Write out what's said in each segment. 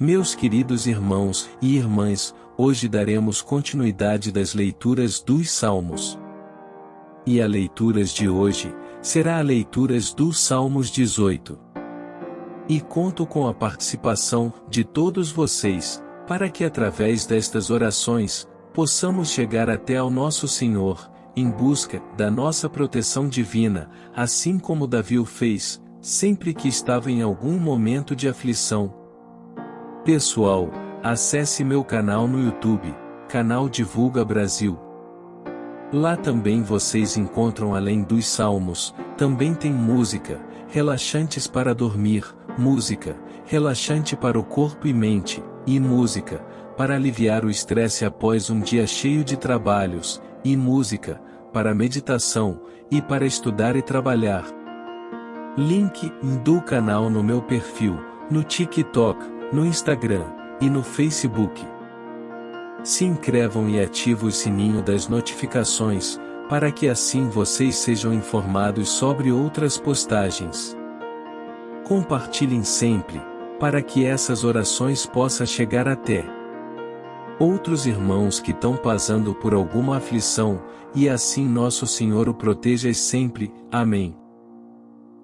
Meus queridos irmãos e irmãs, hoje daremos continuidade das leituras dos Salmos. E a leituras de hoje, será a leituras dos Salmos 18. E conto com a participação de todos vocês, para que através destas orações, possamos chegar até ao nosso Senhor, em busca da nossa proteção divina, assim como Davi o fez, sempre que estava em algum momento de aflição. Pessoal, acesse meu canal no YouTube, canal Divulga Brasil. Lá também vocês encontram além dos salmos, também tem música, relaxantes para dormir, música, relaxante para o corpo e mente, e música, para aliviar o estresse após um dia cheio de trabalhos, e música, para meditação, e para estudar e trabalhar. Link do canal no meu perfil, no TikTok, no Instagram e no Facebook. Se inscrevam e ativem o sininho das notificações, para que assim vocês sejam informados sobre outras postagens. Compartilhem sempre, para que essas orações possam chegar até outros irmãos que estão passando por alguma aflição, e assim nosso Senhor o proteja sempre. Amém.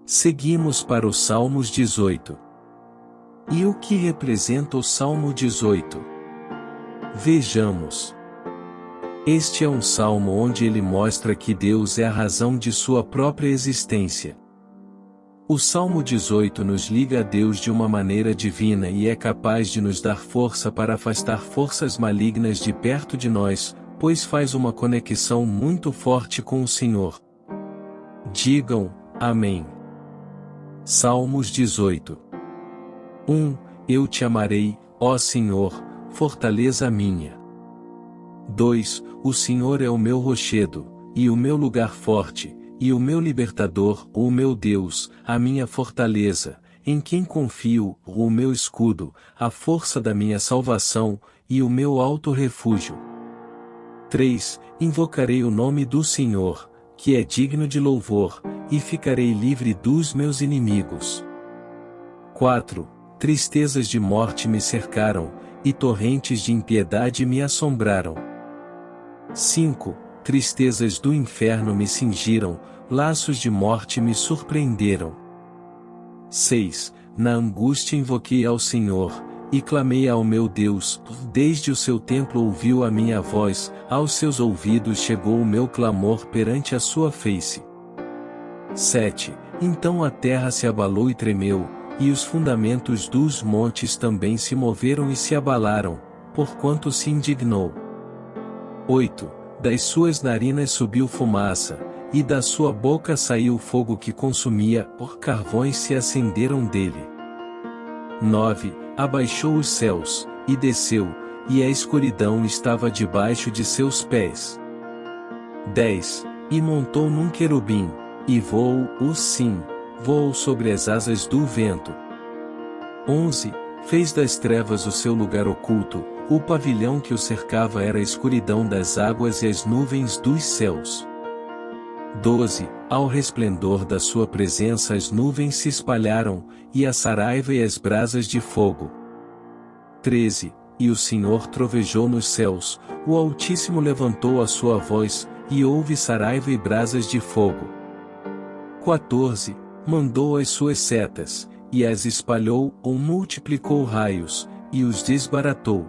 Seguimos para o Salmos 18. E o que representa o Salmo 18? Vejamos. Este é um salmo onde ele mostra que Deus é a razão de sua própria existência. O Salmo 18 nos liga a Deus de uma maneira divina e é capaz de nos dar força para afastar forças malignas de perto de nós, pois faz uma conexão muito forte com o Senhor. Digam, Amém. Salmos 18 1. Eu te amarei, ó Senhor, fortaleza minha. 2. O Senhor é o meu rochedo, e o meu lugar forte, e o meu libertador, o meu Deus, a minha fortaleza, em quem confio, o meu escudo, a força da minha salvação, e o meu alto refúgio. 3. Invocarei o nome do Senhor, que é digno de louvor, e ficarei livre dos meus inimigos. 4. Tristezas de morte me cercaram, e torrentes de impiedade me assombraram. 5 tristezas do inferno me cingiram, laços de morte me surpreenderam. 6. Na angústia invoquei ao Senhor, e clamei ao meu Deus, desde o seu templo ouviu a minha voz, aos seus ouvidos chegou o meu clamor perante a sua face. 7. Então a terra se abalou e tremeu, e os fundamentos dos montes também se moveram e se abalaram, porquanto se indignou. 8 das suas narinas subiu fumaça, e da sua boca saiu fogo que consumia, por carvões se acenderam dele. 9. Abaixou os céus, e desceu, e a escuridão estava debaixo de seus pés. 10. E montou num querubim, e voou, o sim, voou sobre as asas do vento. 11. Fez das trevas o seu lugar oculto, o pavilhão que o cercava era a escuridão das águas e as nuvens dos céus. 12. Ao resplendor da sua presença as nuvens se espalharam, e a saraiva e as brasas de fogo. 13. E o Senhor trovejou nos céus, o Altíssimo levantou a sua voz, e houve saraiva e brasas de fogo. 14. Mandou as suas setas, e as espalhou ou multiplicou raios, e os desbaratou.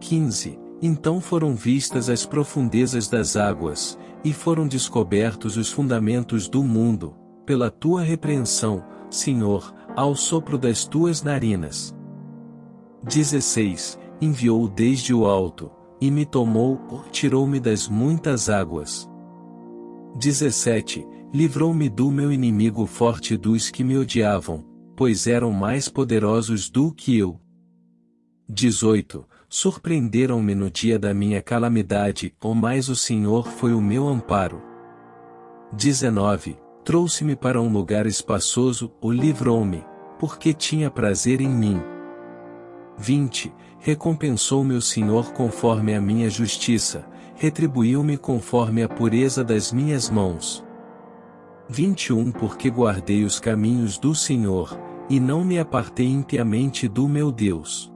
15. Então foram vistas as profundezas das águas, e foram descobertos os fundamentos do mundo, pela tua repreensão, Senhor, ao sopro das tuas narinas. 16. Enviou desde o alto, e me tomou, tirou-me das muitas águas. 17. Livrou-me do meu inimigo forte dos que me odiavam, pois eram mais poderosos do que eu. 18 surpreenderam-me no dia da minha calamidade, ou mais o Senhor foi o meu amparo. 19. Trouxe-me para um lugar espaçoso, o livrou-me, porque tinha prazer em mim. 20. Recompensou-me o Senhor conforme a minha justiça, retribuiu-me conforme a pureza das minhas mãos. 21 Porque guardei os caminhos do Senhor, e não me apartei impiamente do meu Deus.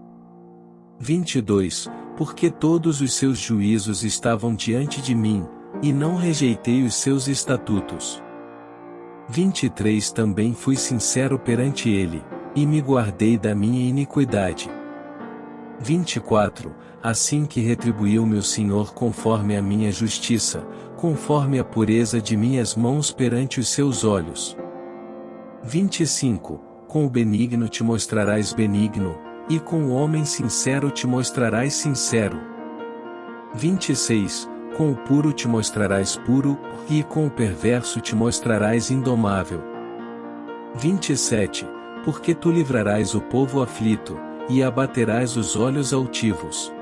22. Porque todos os seus juízos estavam diante de mim, e não rejeitei os seus estatutos. 23 Também fui sincero perante ele, e me guardei da minha iniquidade. 24 Assim que retribuiu-me o Senhor conforme a minha justiça, conforme a pureza de minhas mãos perante os seus olhos. 25 Com o benigno te mostrarás benigno, e com o homem sincero te mostrarás sincero. 26 Com o puro te mostrarás puro, e com o perverso te mostrarás indomável. 27 Porque tu livrarás o povo aflito, e abaterás os olhos altivos.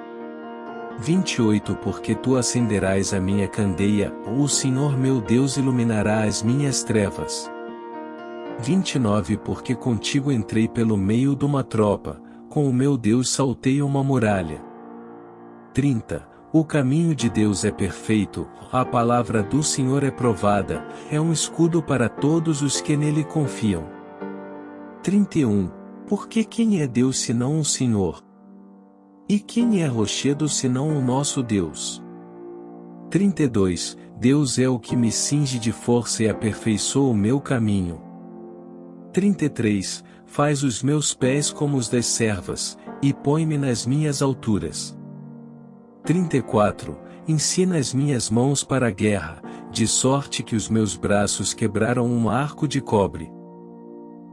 28 Porque tu acenderás a minha candeia, ou o Senhor meu Deus iluminará as minhas trevas. 29 Porque contigo entrei pelo meio de uma tropa, com o meu Deus saltei uma muralha. 30 O caminho de Deus é perfeito, a palavra do Senhor é provada, é um escudo para todos os que nele confiam. 31 Porque quem é Deus senão o Senhor? E quem é rochedo senão o nosso Deus? 32 Deus é o que me cinge de força e aperfeiçoa o meu caminho. 33 Faz os meus pés como os das servas, e põe-me nas minhas alturas. 34 Ensina as minhas mãos para a guerra, de sorte que os meus braços quebraram um arco de cobre.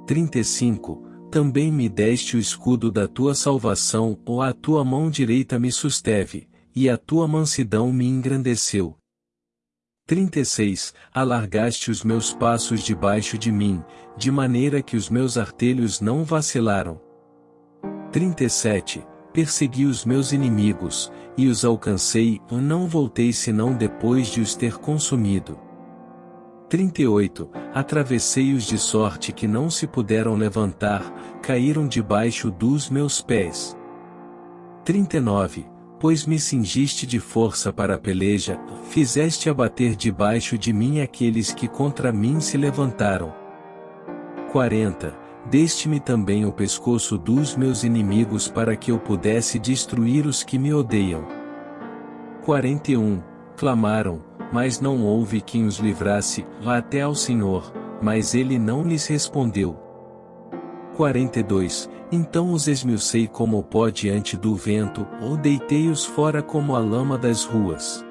35 também me deste o escudo da tua salvação, ou a tua mão direita me susteve, e a tua mansidão me engrandeceu. 36. Alargaste os meus passos debaixo de mim, de maneira que os meus artelhos não vacilaram. 37. Persegui os meus inimigos, e os alcancei, e não voltei senão depois de os ter consumido. 38. Atravessei-os de sorte que não se puderam levantar, caíram debaixo dos meus pés. 39. Pois me cingiste de força para a peleja, fizeste abater debaixo de mim aqueles que contra mim se levantaram. 40. Deste-me também o pescoço dos meus inimigos para que eu pudesse destruir os que me odeiam. 41. Clamaram, mas não houve quem os livrasse, até ao Senhor, mas ele não lhes respondeu. 42 Então os esmiucei como pó diante do vento, ou deitei-os fora como a lama das ruas.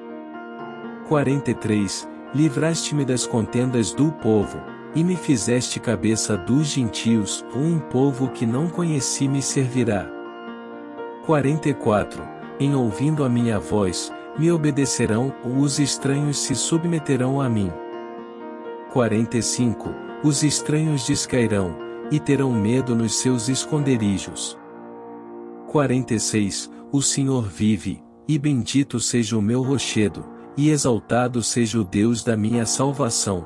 43 Livraste-me das contendas do povo, e me fizeste cabeça dos gentios, um povo que não conheci me servirá. 44 Em ouvindo a minha voz, me obedecerão, ou os estranhos se submeterão a mim. 45. Os estranhos descairão, e terão medo nos seus esconderijos. 46. O Senhor vive, e bendito seja o meu rochedo, e exaltado seja o Deus da minha salvação.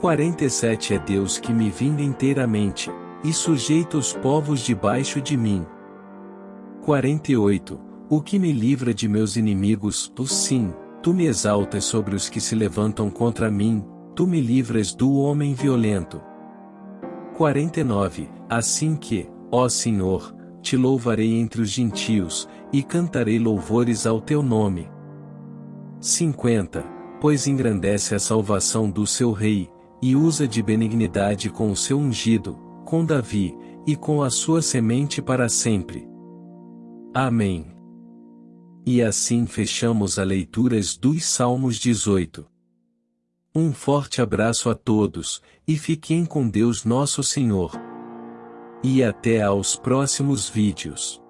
47 É Deus que me vinga inteiramente, e sujeita os povos debaixo de mim. 48 o que me livra de meus inimigos, tu sim, tu me exaltas sobre os que se levantam contra mim, tu me livras do homem violento. 49. Assim que, ó Senhor, te louvarei entre os gentios, e cantarei louvores ao teu nome. 50. Pois engrandece a salvação do seu rei, e usa de benignidade com o seu ungido, com Davi, e com a sua semente para sempre. Amém. E assim fechamos a leituras dos Salmos 18. Um forte abraço a todos, e fiquem com Deus Nosso Senhor. E até aos próximos vídeos.